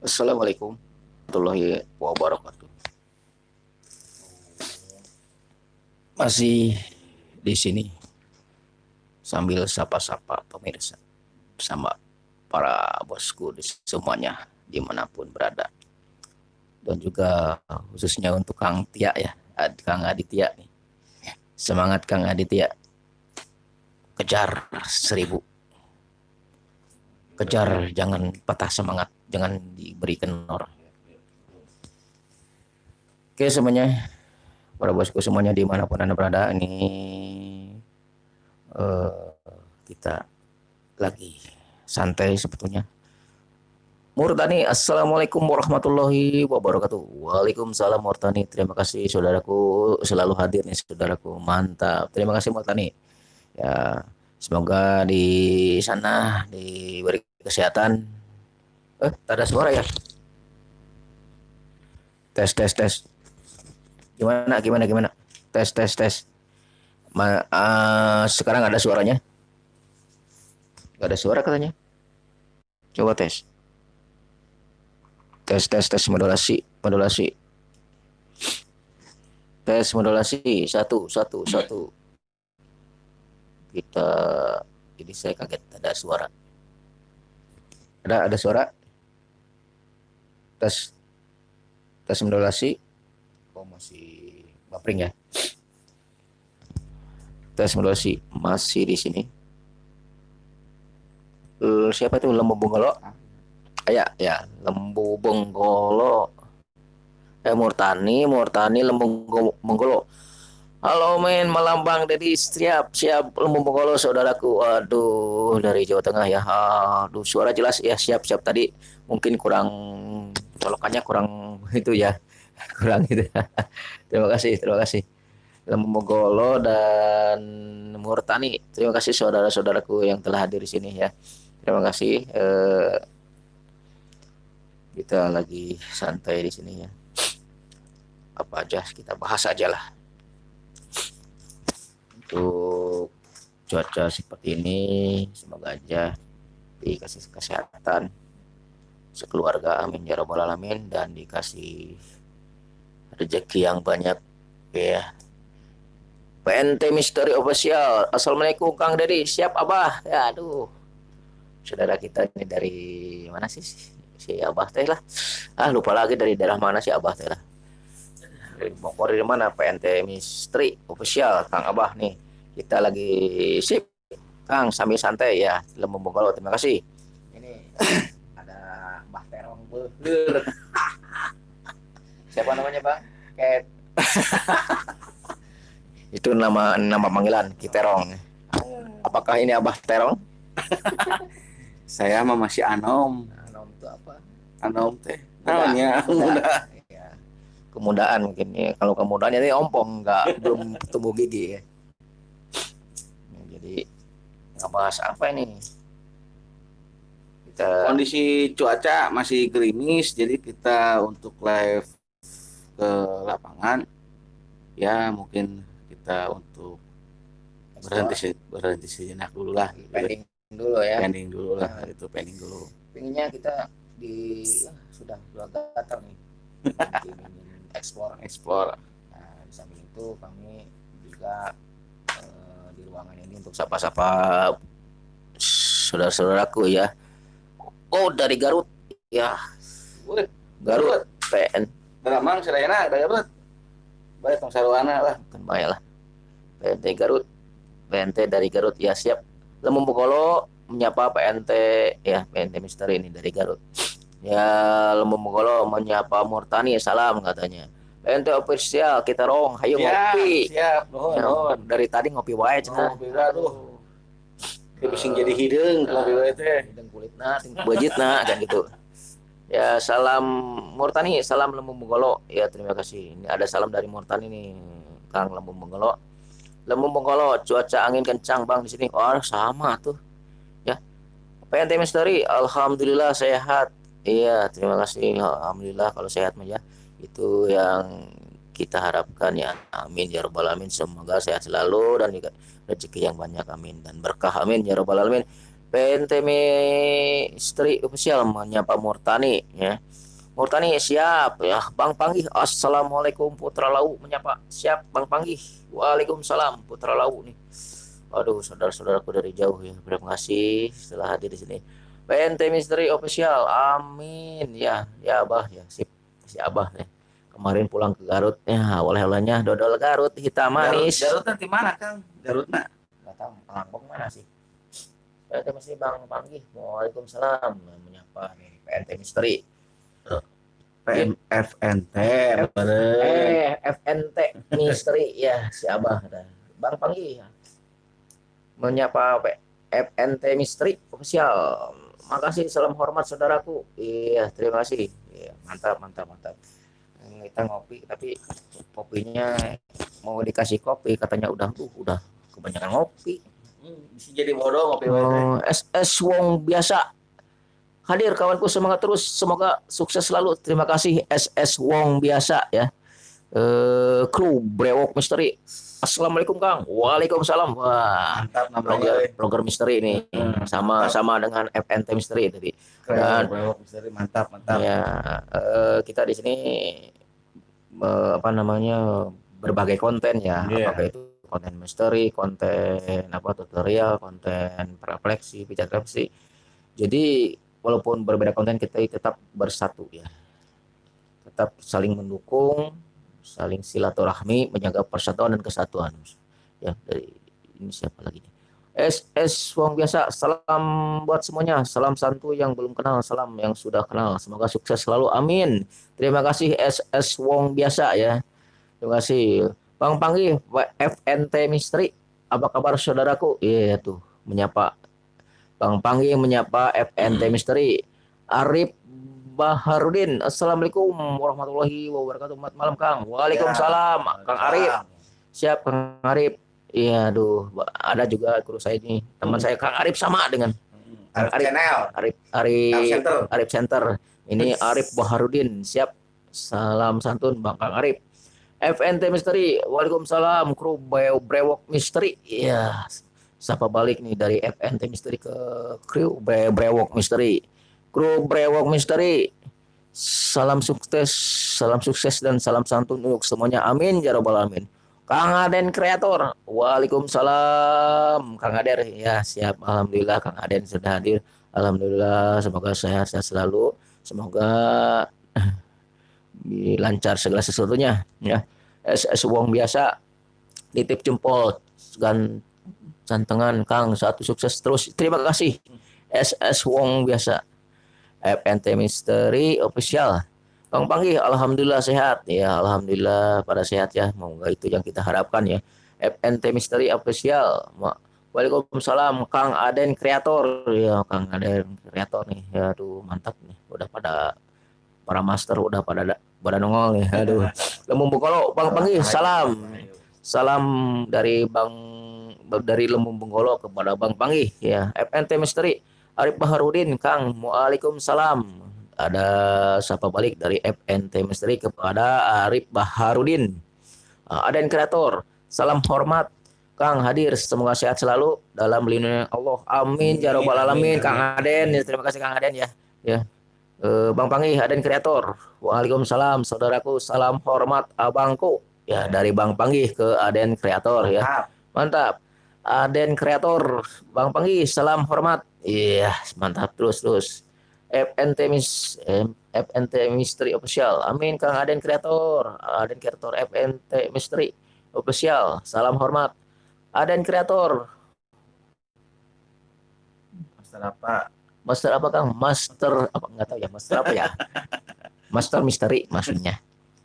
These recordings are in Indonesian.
Assalamualaikum warahmatullahi wabarakatuh. Masih di sini sambil sapa-sapa pemirsa sama para bosku di semuanya di mana pun berada. Dan juga khususnya untuk Kang Tia ya Kang Aditya nih. Semangat Kang Aditya. Kejar seribu. Kejar jangan patah semangat jangan diberi kendor oke semuanya para bosku semuanya di mana pun anda berada ini uh, kita lagi santai sebetulnya Murtani, Assalamualaikum warahmatullahi wabarakatuh. Waalaikumsalam Murtani. Terima kasih saudaraku selalu hadir nih saudaraku. Mantap. Terima kasih Murtani. Ya, semoga di sana diberi kesehatan. Eh, tak ada suara ya? Tes, tes, tes. Gimana, gimana, gimana? Tes, tes, tes. Ma uh, sekarang ada suaranya? Gak ada suara katanya. Coba tes. Tes, tes, tes modulasi, modulasi. Tes modulasi, satu, satu, satu. Kita, jadi saya kaget ada suara. Ada, ada suara. Tes, tes modulasi. Oh masih buffering ya. Tes modulasi masih di sini. Uh, siapa itu lembu bunggolo? Ya, ya, lembu benggolo. Eh Murtani, Murtani lembu benggolo. Halo men, melambang dari siap, siap lembu benggolo saudaraku. Waduh, dari Jawa Tengah ya. Aduh, suara jelas ya, siap, siap tadi. Mungkin kurang colokannya kurang itu ya. Kurang itu. terima kasih, terima kasih. Lembu Benggolo dan Murtani. Terima kasih saudara-saudaraku yang telah hadir di sini ya. Terima kasih. Eh, kita lagi santai di sini ya. Apa aja kita bahas aja lah. Untuk cuaca seperti ini, semoga aja dikasih kesehatan sekeluarga amin ya robbal alamin dan dikasih rezeki yang banyak ya. PNT Misteri Official. Assalamualaikum Kang Dedi siap Abah? Ya aduh. Saudara kita ini dari mana sih? Si Abah teh lah. Ah lupa lagi dari daerah mana sih Abah teh lah. Dari Bogor dari mana? PNT Misteri official Kang Abah nih. Kita lagi sip. Kang sambil santai ya. Lembu Bogor terima kasih. Ini Beher siapa namanya Bang? Ket. Itu nama nama panggilan Kiterong apakah ini Abah Terong? Saya mah masih anom. Anom itu apa? Anom teh. Namanya muda. ya. kemudaan mungkin ya. Kalau kemudaan ini ompong nggak belum tumbuh gigi ya. ya. Jadi nggak bahas apa ini kita kondisi cuaca masih gerimis jadi kita untuk live ke lapangan ya mungkin kita untuk berhenti berhenti sejenak dulu lah. Pending dulu ya. Pending dulu lah nah, itu pending dulu. pinginnya kita di ya, sudah dua gatal nih. Ekspor. Ekspor. Nah di samping itu kami juga eh, di ruangan ini untuk sapa-sapa saudara-saudaraku ya oh dari Garut. Ya. Garut. PN Dalamang sedayana dari Garut. Baik tong sarwana lah. Kan baik lah. PNT Garut. PNT dari Garut. Ya siap. Lembu Bokolo menyapa PNT ya PNT Misteri ini dari Garut. Ya Lembu Bokolo menyapa Murtani. Salam katanya. PNT official. Kita rong hayu siap, ngopi. Siap, nuhun, ya, nuhun. Dari tadi ngopi wae cenah. Ngopi aduh. Bising jadi hidung nah, ngopi wae teh. Hidung kulitna, bejitna kan gitu. Ya salam Murtani, salam Lembu Bokolo. Ya terima kasih. Ini ada salam dari Murtani nih, Kang Lembu Bokolo Lembu Bengkolo, cuaca angin kencang bang di sini. Oh sama tuh, ya. PNT Misteri, alhamdulillah sehat. Iya, terima kasih. Alhamdulillah kalau sehat ya. Itu yang kita harapkan ya. Amin ya robbal alamin. Semoga sehat selalu dan rezeki yang banyak. Amin. Dan berkah. Amin ya robbal alamin. PNT Misteri Official menyapa Murtani ya. Murtani siap. Ya Bang Panggih Assalamualaikum Putra Lau. Menyapa siap Bang Panggih. Waalaikumsalam Putra Lau nih. Aduh saudara-saudaraku dari jauh ya. Terima kasih setelah hadir di sini. PNT Misteri Official amin. Ya ya Abah ya. Sip si Abah ya kemarin pulang ke Garut ya oleh-olehnya dodol Garut hitam manis. Garut, Garut nanti mana Kang? Garut nak? nggak tahu Lampung mana sih? PNT masih Bang Panggih. Waalaikumsalam menyapa nih PNT Misteri. PMFNT. eh FNT Misteri ya si Abah Bang Panggih ya. menyapa FNT Misteri official. Makasih salam hormat saudaraku. Iya terima kasih. Iya, mantap mantap mantap kita ngopi tapi kopinya mau dikasih kopi katanya udah uh, udah kebanyakan ngopi. Hmm, bisa jadi bodoh ngopi Oh, wae. SS Wong biasa. Hadir kawanku semangat terus semoga sukses selalu. Terima kasih SS Wong biasa ya. Eh kru brewok misteri. Assalamualaikum kang. Waalaikumsalam. Wah Mantap namanya. blogger blogger misteri ini. Hmm, sama mantap. sama dengan FNT misteri tadi. Keren, Dan- brewok misteri. Mantap, mantap. ya eh, kita di sini eh, apa namanya berbagai konten ya. Iya. apakah itu konten misteri konten apa tutorial konten refleksi pijat refleksi. Jadi walaupun berbeda konten kita tetap bersatu ya. Tetap saling mendukung saling silaturahmi menjaga persatuan dan kesatuan. Ya dari ini siapa lagi nih SS Wong biasa. Salam buat semuanya. Salam santu yang belum kenal salam yang sudah kenal. Semoga sukses selalu. Amin. Terima kasih SS Wong biasa ya. Terima kasih. Bang Panggi FNT Misteri apa kabar saudaraku? Iya tuh menyapa. Bang Panggi menyapa FNT Misteri. Arif Baharudin Assalamualaikum warahmatullahi wabarakatuh. Malam Kang. Waalaikumsalam Kang Arif. Siap Kang Arif iya aduh ada juga guru saya ini teman saya Kang Arif sama dengan Arif Arif. Channel. Arif Arif Arif Center. Arif Center. Ini Arif Baharudin. Siap. Salam santun Bang Kang Arif. FNT Misteri. Waalaikumsalam. Kru Brewok Misteri. Iya. Sapa balik nih dari FNT Misteri ke kru Bre- Brewok Misteri. Kru Brewok Misteri. Salam sukses, salam sukses dan salam santun untuk semuanya. Amin ya robbal alamin. Kang Aden Kreator. Waalaikumsalam. Kang Aden ya siap. Alhamdulillah Kang Aden sudah hadir. Alhamdulillah semoga sehat-sehat selalu. Semoga lancar segala sesuatunya ya. SS Wong biasa titip jempol dan santengan Kang satu sukses terus. Terima kasih. SS Wong biasa. FNT Misteri official. Bang Panggi, alhamdulillah sehat. Ya, alhamdulillah pada sehat ya. Moga itu yang kita harapkan ya. FNT Misteri official. Waalaikumsalam Kang Aden kreator. Ya, Kang Aden kreator nih. Ya, aduh mantap nih. Udah pada para master udah pada pada nongol nih. Aduh. Lembung Bengkolo, Bang Panggi, salam. Salam dari Bang dari Lembung Bengkolo kepada Bang Panggi ya. FNT Misteri Arif Baharudin, Kang. Waalaikumsalam. Ada sapa balik dari FNT Misteri kepada Arif Baharudin. Uh, Aden Kreator, salam hormat Kang hadir, semoga sehat selalu dalam lindungan Allah. Amin ya robbal alamin. Amin, amin. Kang Aden, ya, terima kasih Kang Aden ya. Ya. Eh, Bang Pangi, Aden Kreator. Waalaikumsalam, saudaraku. Salam hormat abangku. Ya, dari Bang Pangi ke Aden Kreator ya. Mantap. Aden Kreator, Bang Panggi, salam hormat. Iya, mantap terus terus. FNT Mis FNT Misteri Official. Amin Kang Aden Kreator. Aden Kreator FNT Misteri Official. Salam hormat. Aden Kreator. Master apa? Master apa Kang? Master apa enggak tahu ya, master apa ya? Master misteri maksudnya.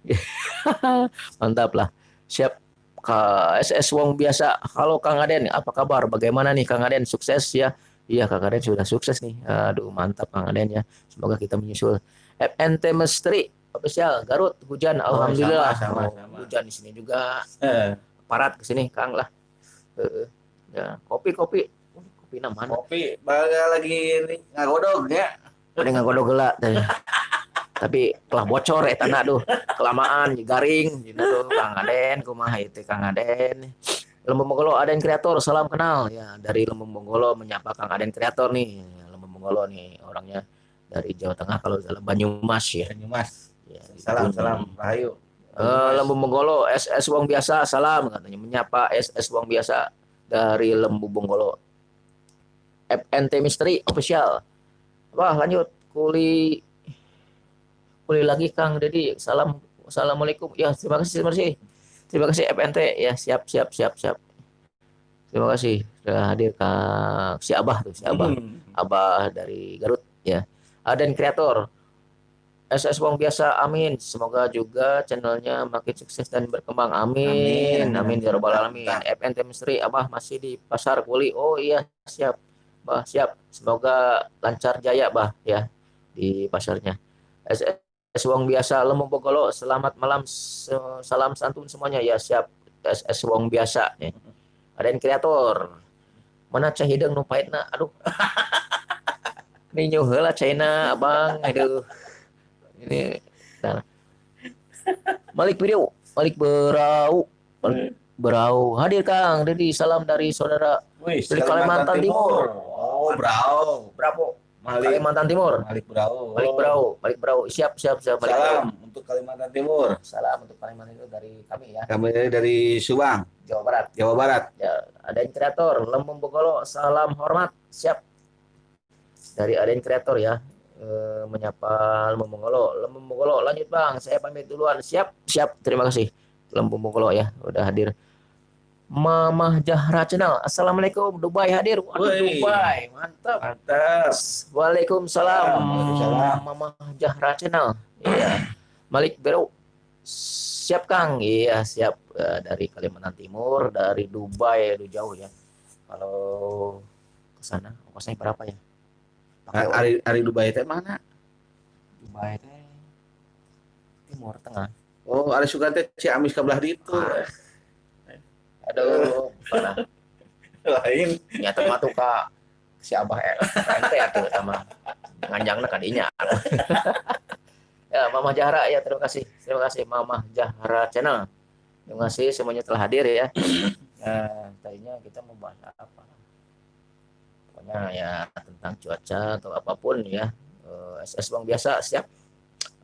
Mantap lah. Siap Kak SS Wong biasa. Halo Kang Aden, apa kabar? Bagaimana nih Kang Aden? Sukses ya? Iya Kang Aden sudah sukses nih. Aduh mantap Kang Aden ya. Semoga kita menyusul. FNT Misteri official Garut hujan alhamdulillah. sama, Oh, sama. Hujan di sini juga. Eh, Parat ke sini Kang lah. Heeh. ya, kopi kopi. Kopi nama kopi baga lagi ini ngagodog ya. Ada nggak kodok gelak tadi. Tapi telah bocor ya tanah tuh kelamaan garing gitu Kang Aden kumaha itu Kang Aden Lembung Bonggolo Aden Kreator salam kenal. Ya dari Lembung Bonggolo menyapa Kang Aden Kreator nih. Lembung Bonggolo nih orangnya dari Jawa Tengah kalau dalam Banyumas ya. Banyumas. ya Salam, gitu. salam, Rahayu. Eh, Lembu Bonggolo SS Wong biasa salam katanya. Menyapa SS Wong biasa dari Lembu Bonggolo FNT Misteri official. Wah lanjut. Kuli kuli lagi Kang Dedi salam assalamualaikum. Ya terima kasih terima kasih terima kasih FNT ya siap siap siap siap terima kasih sudah hadir Kang si Abah tuh si Abah Hmm. Abah dari Garut ya. Aden Kreator. SS Wong biasa amin. Semoga juga channelnya makin sukses dan berkembang. Amin. Amin. Amin ya rabbal alamin. FNT Misteri Abah masih di Pasar Kuli. Oh iya, siap. Bah, siap. Semoga lancar jaya, Bah, ya di pasarnya. SS Wong biasa Lembong Bogolo. Selamat malam. Salam santun semuanya. Ya, siap. SS Wong biasa ya. Aden Kreator. Mana cah hidung nu paitna? Aduh. Ini nyuh heula China, Abang. Aduh. Ini nah. Malik Video, Malik Berau. Malik Berau. Hadir Kang. Dedi salam dari saudara Wih, Dari Kalimantan Timur. Oh, Brau. Bravo. Malik Kalimantan Timur. Malik Brau. Malik Berau, Malik Berau. Siap, siap, siap. Malik. Salam untuk Kalimantan Timur. Salam untuk Kalimantan itu dari kami ya, Kami dari Subang, Jawa Barat. Jawa Barat. Ya, Aden Kreator, Lembong Bogolo, salam hormat, siap. Dari Aden Kreator ya, eh, menyapa Lembong Bogolo. Lembong Bogolo, lanjut bang, saya pamit duluan, siap, siap, terima kasih. Lembong Bogolo ya, udah hadir. Mamah Jahra Channel, Assalamualaikum, Dubai hadir. Waduh. Dubai, mantap. Mantap. Waalaikumsalam, Waalaikumsalam. Mamah Jahra Channel. Iya, Malik Beru, siap Kang, iya siap Eh, dari Kalimantan Timur, dari Dubai, aduh jauh ya. Kalau ke sana ongkosnya berapa ya? Pakai Ari Ari Dubai teh mana? Dubai teh Timur Tengah. Oh, Ari Sugan teh Ciamis kabelah ditu. Ah. Aduh, pernah Lain. nyata mah tuh kak si abah eh, ente ya tuh sama nganjangna kadinya. ya, Mama Jahra ya terima kasih. Terima kasih Mama Jahra Channel. Terima kasih semuanya telah hadir ya. Nah, tadinya kita mau bahas apa? Pokoknya ya tentang cuaca atau apa pun ya. Eh, SS Bang biasa siap.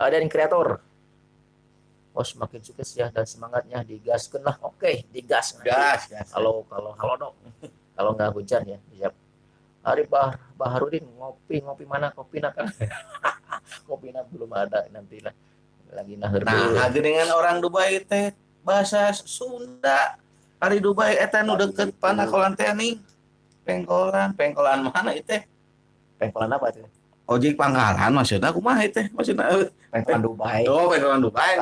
Ada yang kreator. Oh semakin sukses ya dan semangatnya digaskan lah. Oke, digas. Gas, gas. Kalau kalau kalau dong. Kalau nggak hujan ya siap. Hari Bah Baharudin ngopi ngopi mana kopi nak kopi nak belum ada nanti lah lagi dulu. Nah, dengan orang Dubai teh bahasa Sunda. Ari Dubai eta nu deket panakolan teh nih. Pengkolan, pengkolan mana itu? pengkolan apa itu? Ojek pangkalan maksudnya kumaha itu? Maksudnya Pengkolan Dubai. oh pengkolan Dubai.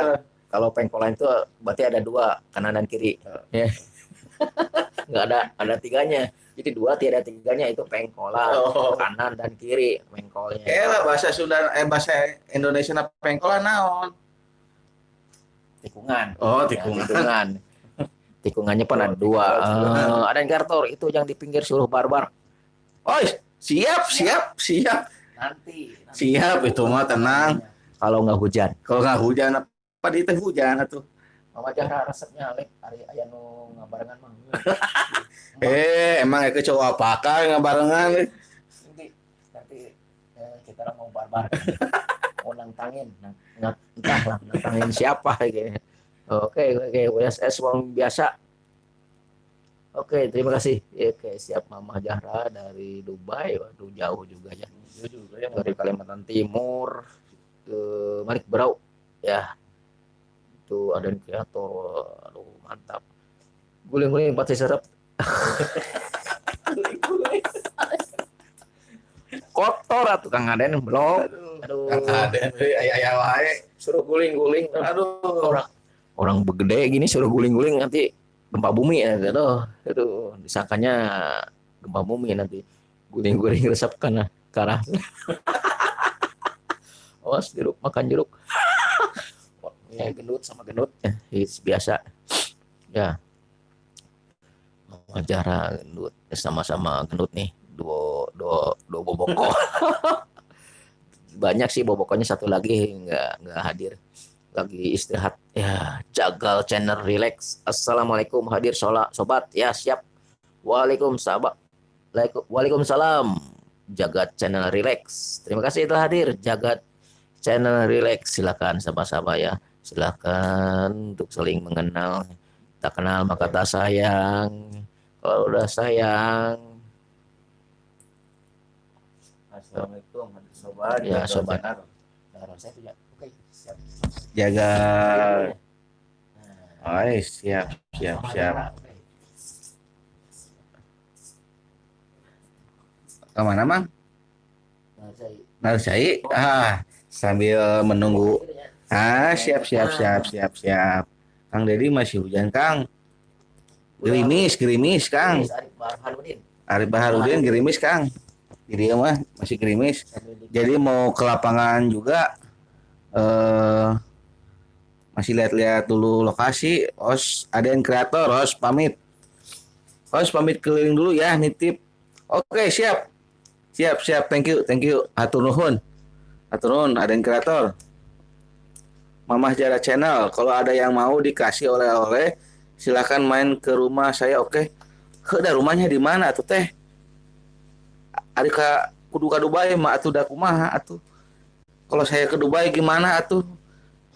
Kalau pengkolan itu berarti ada dua kanan dan kiri. Ya. nggak ada ada tiganya. Jadi dua tiada tiganya itu pengkolan Oh. kanan dan kiri pengkolnya. Lah bahasa Sunda eh bahasa Indonesia na pengkolan naon? tikungan. Oh, Ya, tikungan. Tikungannya pun ada Oh, dua. tikungan. Eh, ada yang kartor itu yang di pinggir suruh barbar. Oh, siap, siap, siap. Nanti. Siap itu mah tenang. Kalau nggak hujan. Kalau nggak hujan teh hujan atuh. Mama Jahra resepnya lek hari aya nu ngabarengan mah. Eh, emang itu cowok apakah nggak barengan? Nanti nanti eh, kita mau barbar. mau nantangin, Nang- nggak- entah lah nantangin siapa gitu. Oke, oke, USS uang biasa. Oke, terima kasih. Ya, Oke, siap Mama Jahra dari Dubai. Waduh, jauh juga ya. Dari Kalimantan Timur ke Malik Berau. Ya. Itu ada yang kreator. Aduh, mantap. Guling-guling pasti serap. Kotor atuh Kang Aden belum. Aduh. Kan ada ayah ayah wae. Suruh guling-guling. Aduh. Orang orang begede gini suruh guling-guling nanti gempa bumi ya gitu. Itu disangkanya gempa bumi nanti guling-guling resep karena karah. Awas jeruk makan jeruk. Ya gendut sama gendut ya it's biasa. Ya. Acara gendut sama-sama gendut nih. Dua dua dua boboko. Banyak sih bobokonya satu lagi nggak nggak hadir. lagi istirahat. Ya jagal channel relax. Assalamualaikum hadir sholat sobat. Ya siap. Waalaikumsalam. Waalaikumsalam. Jagat channel relax. Terima kasih telah hadir jagat channel relax. Silakan sama-sama ya silakan untuk saling mengenal. Tak kenal maka tak sayang. Kalau udah sayang. Assalamualaikum sobat. Ya sobat. jaga. Oh siap siap siap. Ke mana mang? Narsai ah sambil menunggu ah siap siap siap siap siap. Kang Dedi masih hujan Kang. Gerimis gerimis Kang. Arif Baharudin. Gerimis Kang. Jadi mah masih gerimis. Jadi mau ke lapangan juga eh masih lihat-lihat dulu lokasi. Os ada yang kreator os pamit. Os pamit keliling dulu ya nitip. Oke siap. Siap siap. Thank you thank you. Atur nuhun. Atur nuhun ada yang kreator Mamah Jara Channel. Kalau ada yang mau dikasih oleh-oleh silahkan main ke rumah saya oke? Okay. rumahnya di mana tuh teh? Adika kudu ka Dubai mah atuh da kumaha atuh? Kalau saya ke Dubai gimana atuh?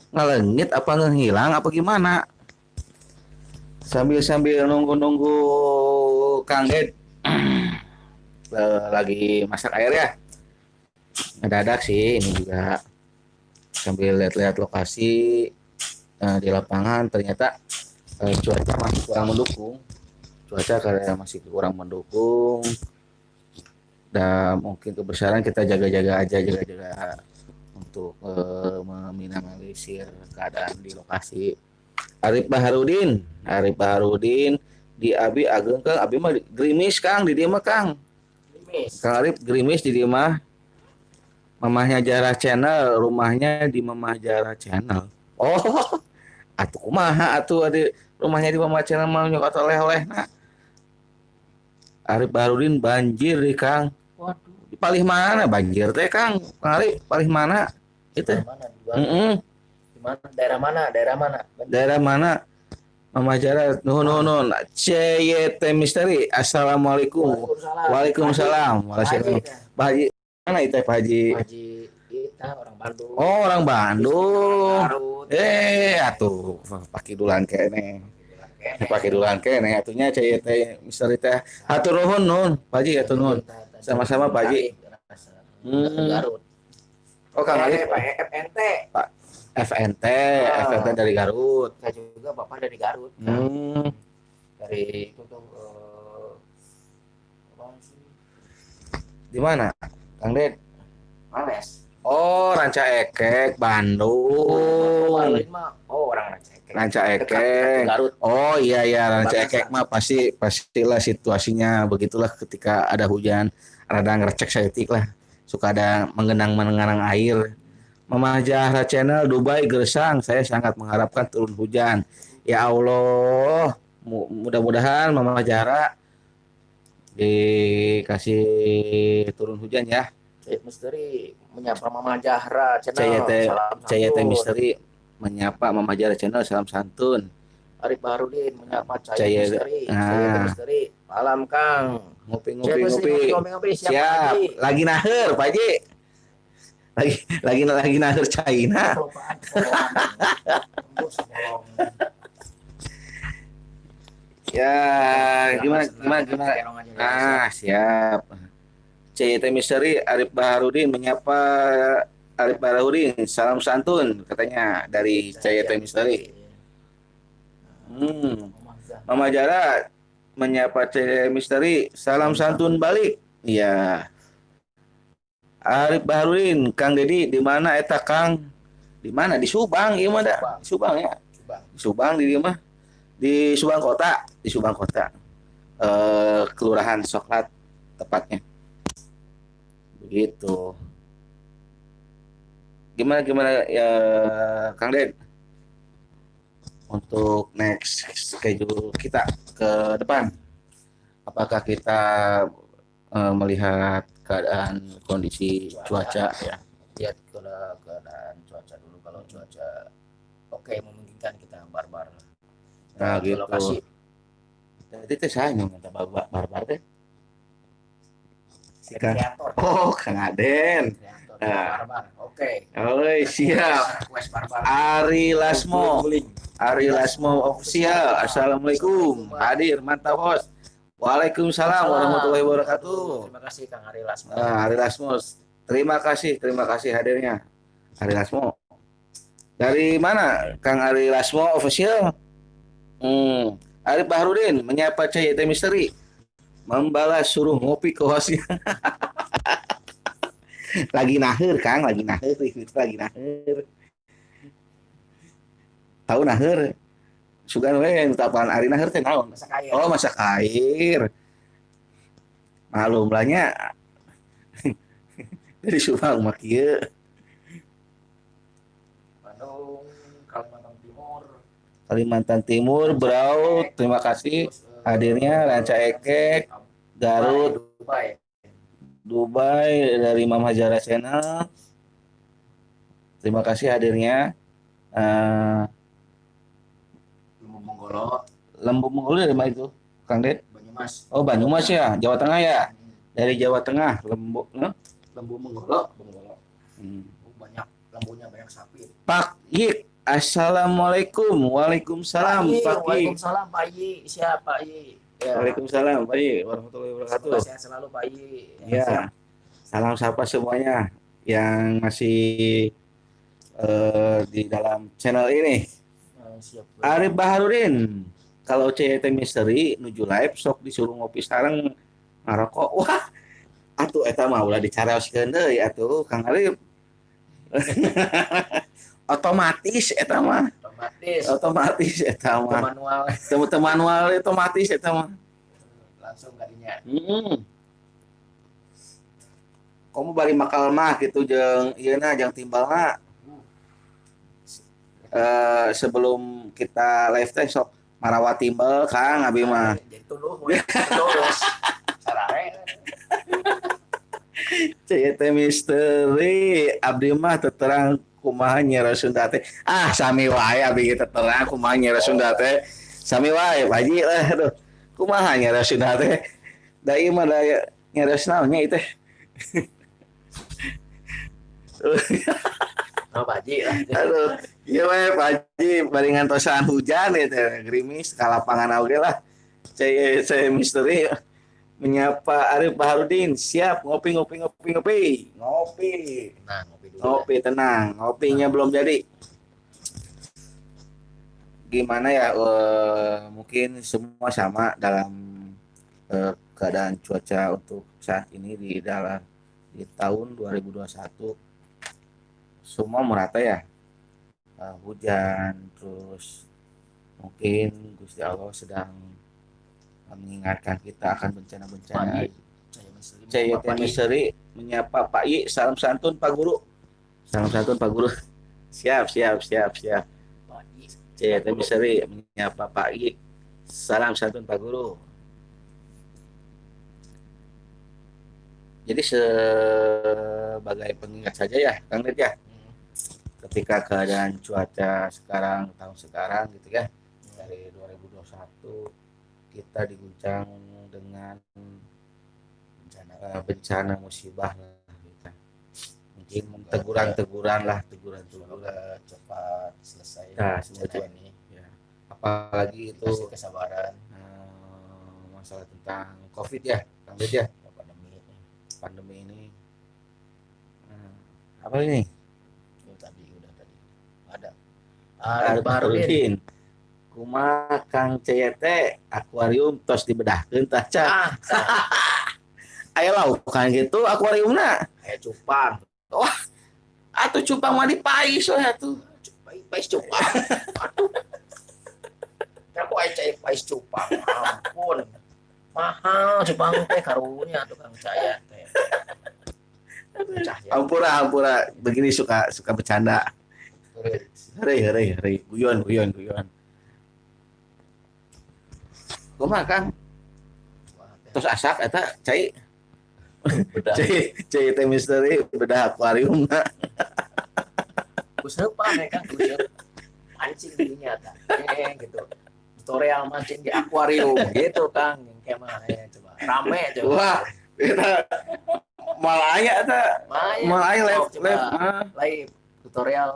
Ngelengit apa ngehilang apa gimana? Sambil sambil nunggu nunggu Kang Ded. Lagi masak air ya? Ngedadak sih ini juga sambil lihat-lihat lokasi uh, di lapangan ternyata uh, cuaca masih kurang mendukung cuaca karena masih kurang mendukung dan mungkin kebesaran kita jaga-jaga aja jaga-jaga untuk uh, meminimalisir keadaan di lokasi. Arif Baharudin, Arif Baharudin di Abi Ageng Kang, Abi mah gerimis Kang di dia mah Kang. Kang Arif gerimis di dia mah. Mamahnya Jarah Channel, rumahnya di Mamah Jarah Channel. Oh, atuh kumaha atuh ada rumahnya di Mamah Channel mau nyokot oleh-oleh nah. Arif Baharudin banjir di Kang. Waduh. Di palih mana banjir teh Kang? Arif palih mana? itu mana mm -mm. mana daerah mana daerah mana daerah mana Mama Jara, nuhun nuhun nuhun. CYT Misteri. Assalamualaikum. Waalaikumsalam. Waalaikumsalam. Pak Haji, mana itu Pak Haji? Pak Haji kita orang Bandung. Oh, orang Bandung. Eh, atuh pakai dulan kene. Pakai dulan kene atunya CYT Misteri teh. Atur nuhun nuhun. Pak Haji atuh nuhun. Sama-sama Pak Haji. Hmm. Garut. Oh Kang Ali Pak FNT. Pak FNT, ah. FNT dari Garut. Saya juga Bapak dari Garut. Hmm. Dari itu tuh uh, di mana? Kang Ded? Males. Oh, Ranca Ekek, Bandung. Oh, orang Ranca Ekek. Ranca Ekek. Garut. Oh iya iya Ranca Ekek mah pasti pastilah situasinya begitulah ketika ada hujan, ada ngerecek setik lah suka ada mengenang-mengenang air. Mama Jahra Channel Dubai Gersang, saya sangat mengharapkan turun hujan. Ya Allah, mudah-mudahan Mama Jahra dikasih turun hujan ya. Misteri menyapa Mama Jahra Channel. Cayet Misteri menyapa Mama Jahra Channel salam santun. Arif Baharudin menyapa Cahaya Misteri. Nah. Misteri. Malam Kang. Ngopi-ngopi ngopi. Siap. Lagi naher Pak Haji. Lagi lagi lagi naher China. Ya, gimana gimana gimana. Ah, siap. CYT Misteri Arif Baharudin menyapa Arif Baharudin. Salam santun katanya dari CYT Misteri. Hmm. Mama Jara menyapa C Misteri, salam santun balik. Iya. Arif Baharudin, Kang Dedi, di mana eta Kang? Di mana? Di Subang, iya mah Subang ya. Subang. Subang di mana? Di Subang Kota, di Subang Kota. Eh, Kelurahan Soklat tepatnya. Begitu. Gimana gimana ya Kang Ded? untuk next schedule kita ke depan. Apakah kita uh, melihat keadaan kondisi cuaca ya? Lihat keadaan cuaca dulu kalau cuaca oke memungkinkan kita barbar Nah, Ke gitu. lokasi Tadi teh saya yang minta barbar, barbar teh. Si kreator Oh, Kang Aden. kreator Nah. barbar oke Oi, siap. Ari Lasmo. Ari Lasmo official. Assalamualaikum. Hadir mantap host. Waalaikumsalam warahmatullahi wabarakatuh. terima kasih Kang Ari Lasmo Nah, Ari Lasmo, terima kasih, terima kasih hadirnya. Ari Lasmo. Dari mana Kang Ari Lasmo official? Hmm. Ari Bahrudin menyapa CYT Misteri. Membalas suruh ngopi ke hostnya. lagi nahir Kang, lagi nahir, lagi nahir. Tahu nahir? Sugan we tapan Ari nahir teh naon? masak air Oh, masak air. Malum lahnya dari Subang mah kieu. Bandung Kalimantan Timur Kalimantan Timur, Braut, terima kasih hadirnya Ranca Ekek, Garut, Dubai Dubai dari Mam Hajara Channel. Terima kasih hadirnya. Eh, Lumbu Monggolo Lembu Munggul dari mana itu? Kang Ded? Banyumas Oh, Banyumas ya, Jawa Tengah ya. Dari Jawa Tengah, Lembu. eh? Lembu Monggolo Monggolo Hmm. Banyak lembunya banyak sapi Pak Yik, Assalamualaikum. Waalaikumsalam, Yi, Pak Yik. Waalaikumsalam Pak Yi siapa Pak Yi ya Waalaikumsalam, Pak Yik. Warahmatullahi wabarakatuh. Semoga sehat selalu Pak Yi Ya, salam sapa semuanya yang masih eh, di dalam channel ini. Eh, siap Arif Baharudin, kalau CET Misteri nuju live sok disuruh ngopi sareng ngarokok. Wah, atuh eta mah ulah dicaraoskeun deui atuh Kang Arif. otomatis eta mah, otomatis otomatis eta mah. manual manual otomatis eta mah. langsung kadinya Hmm. Kamu bari makal mah gitu jeung ieu na jeung timbalna. Eh sebelum kita live teh sok marawat timbal Kang abi mah. jadi tuluh we. sarare CYT misteri abdi mah terang kumaha nyera Sunda teh. Ah sami wae teu terang kumaha nyera Sunda teh. Sami wae Haji lah aduh. Kumaha nyera Sunda teh. Da ieu mah da nyera naon nya ieu teh. oh baji lah Aduh, iya we Pak Haji, baringan tosan hujan ya teh, gerimis, ka lapangan oge lah. Saya misteri menyapa Arif Baharudin, siap ngopi ngopi ngopi ngopi. Ngopi. nah ngopi dulu Ngopi tenang, ngopinya belum jadi. Gimana ya eh, mungkin semua sama dalam eh, keadaan cuaca untuk saat ini di dalam di tahun 2021 semua merata ya Eh, hujan terus mungkin Gusti Allah sedang mengingatkan kita akan bencana-bencana. Yi. Misteri menyapa Pak I salam santun Pak Guru. Salam santun Pak Guru. Siap siap siap siap. Saya Misteri menyapa Pak I salam santun Pak Guru. Jadi sebagai pengingat saja ya Kang Lid ya. Ketika keadaan cuaca sekarang tahun sekarang gitu ya dari 2021 kita diguncang dengan bencana eh, bencana musibah lah gitu. mungkin teguran-teguran lah teguran-teguran cepat selesai Nah, semoga. ini ya. apalagi itu kasih kesabaran. eh, masalah tentang covid ya Kang ya. Pandemi. Pandemi ini. Apa ini? Itu tadi udah tadi. Ada. Arif Baharudin Kumaha Kang CYT akuarium tos dibedahkeun tah Ca. ah aya laukan gitu akuariumna kayak cupang atuh cupang mah dipais we atuh Pais, pais cupang. Aduh. Kamu aja cai pais cupang. Ampun. Mahal cupang teh karunya tukang caya teh. Cahaya. ampura ampura begini suka suka bercanda Hei, hei, hei, guyon, guyon, guyon. Kumaha Kang? Terus asak eta cai Bedah. cai cai teh misteri bedah akuarium na. Kuseupan ya kan kuseup. mancing dirinya kan eh, gitu tutorial mancing di akuarium gitu kang yang kayak mana ya coba rame coba Wah, kita malaya ta. Maya, Malaya live coba. live. live tutorial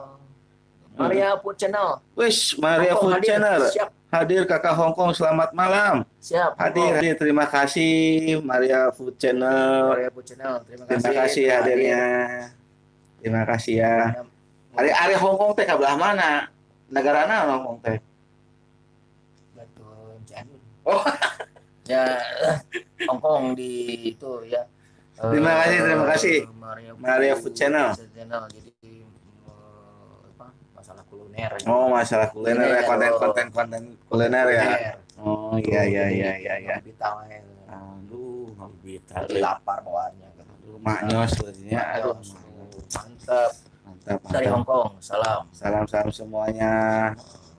Maria Food Channel Wis, Maria Hongkong Food hadir. Channel. siap Hadir Kakak Hongkong, selamat malam. siap Hadir, hadir. Terima kasih Maria Food Channel. Maria Food Channel terima kasih Terima kasih hadirnya. Terima kasih ya. hadir. Hari hari Hongkong teh kabelah mana? Negara mana Hongkong teh? Betul, Janun. Oh. ya Hongkong di itu ya. Terima Eh, kasih, terima kasih. Maria, Maria Food Channel. Channel. Jadi eh, kuliner. Oh, masalah kuliner ya, ya, konten-konten konten kuliner ya. Oh, iya iya iya iya iya. Kita wae. Aduh. Lagi lapar bawaannya maknyos sebenarnya. Aduh, mantap. mantap. Dari mantap. Hongkong, salam. Semuanya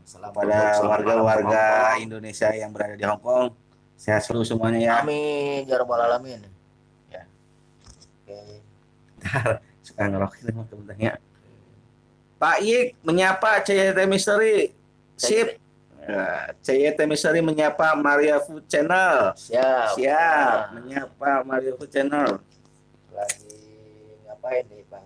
Salam kepada salam warga-warga Hongkong. Indonesia yang berada di Hongkong. Sehat selalu semuanya ya. Amin, ya rabbal alamin. Ya. Oke. Suka ngerokin emang kebenarnya. Pak Yik menyapa CYT Mystery. Sip. Ya, CYT Mystery menyapa Maria Food Channel. Siap. Siap, Nah, menyapa Maria Food Channel. lagi ngapain nih Bang?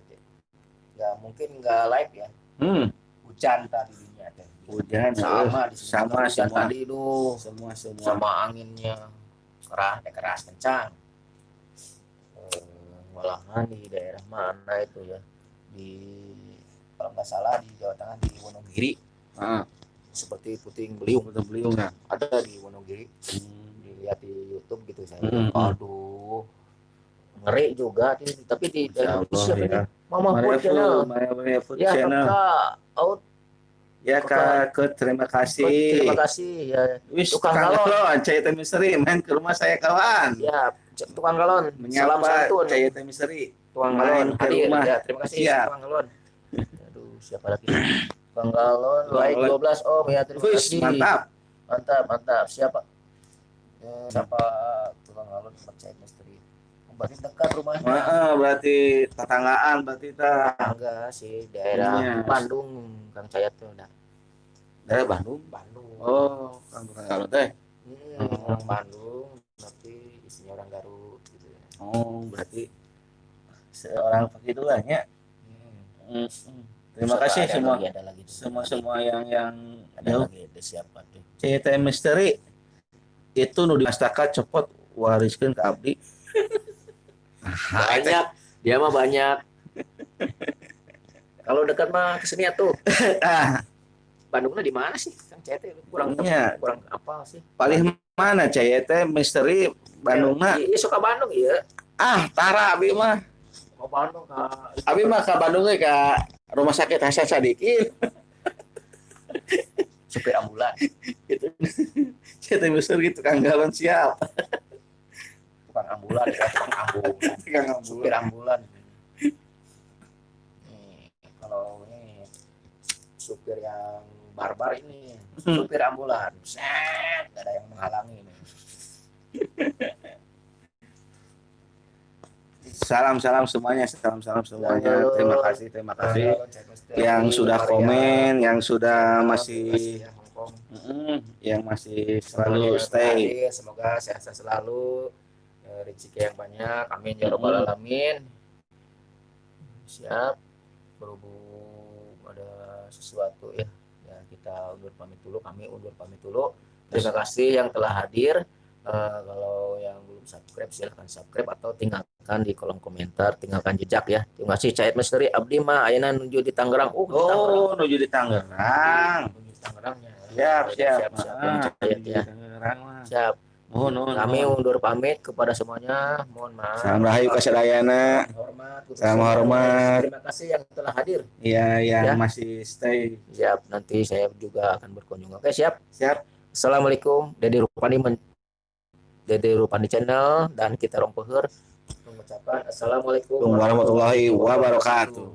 Nggak mungkin nggak live ya. Hmm, Hujan tadi teh. hujan Sama di sama hujan semua. tadi itu semua semua. sama anginnya keras keras kencang. Eh, malahan di daerah mana itu ya di kalau nggak salah di Jawa Tengah di Wonogiri Ah, seperti puting beliung betul beliau ya. ada di Wonogiri Hmm. dilihat di YouTube gitu saya Hmm, hmm. aduh ngeri juga tapi di siapa ya. Mama Food Channel Maria Food ya Channel. kakak out Ya Kak, terima kasih. terima kasih ya Wis Tukang tukang galon. CYT Mystery main ke rumah saya kawan. ya tukang galon salam Menyapa santun CYT Mystery. tukang galon ke hadir rumah. ya terima kasih Siap. tukang galon siapa lagi tukang galon Tukang like galon. 12 om ya terima kasih mantap. mantap mantap siapa Eh, siapa tukang galon saya misteri berarti dekat rumahnya Heeh, berarti tetanggaan berarti ta. enggak sih daerah Iya. Bandung Kang Cayat tuh udah Dari Bandung. Bandung Oh, kan tukang galon teh. Hmm, orang Bandung tapi isinya orang Garut gitu ya. Oh, berarti seorang begitulah ya. Hmm. Hmm, hmm. Terima kasih Ada semua. lagi, ada lagi semua semua yang yang ada jauh. lagi ada siapa tuh? CYT Mystery itu nu dimastaka cepot wariskeun ke abdi. banyak. dia mah banyak. Kalau dekat mah ke sini tuh Ah, Bandungnya di mana sih Kang Cete? Kurang Iya. kurang apa sih? Paling mana CYT Mystery Bandungna? iya suka Bandung iya. Ah, tara abi mah. mau Bandung Kak. Abi mah ke Bandung ge ka rumah sakit Hasan Sadikin. supir ambulan Gitu. CYT Mystery tukang galon siap. tukang ambulan ya tukang ambulan Tukang supir ambulan. nih kalau ini supir yang barbar ini supir ambulan set ada yang menghalangi ini Salam-salam semuanya, salam-salam semuanya. Terima kasih, terima kasih. yang sudah komen, yang sudah masih yang masih selalu stay. semoga sehat-sehat selalu. Eh, rezeki yang banyak. Amin ya robbal alamin. Siap. Berhubung ada sesuatu ya ya kita undur pamit dulu kami undur pamit dulu. Terima kasih yang telah hadir. Eh, kalau yang belum subscribe silahkan subscribe atau tinggalkan di kolom komentar tinggalkan jejak ya terima kasih Cahit Misteri Abdi mah Ayana menuju di Tangerang uh di Tangerang. Oh, menuju di Tangerang. menuju di Tangerangnya Siap, siap. siap, siap. Ah, di ya Tangerang siap nuhun, kami nuhun. undur pamit kepada semuanya mohon maaf Salam rahayu kasadayana. hormat Salam hormat. terima kasih yang telah hadir Iya, yang Ya. masih stay. siap nanti saya juga akan berkunjung oke siap Siap. assalamualaikum Dede Rupani men Dede Rupani channel dan kita rompehur assalamualaikum Warahmatullahi wabarakatuh.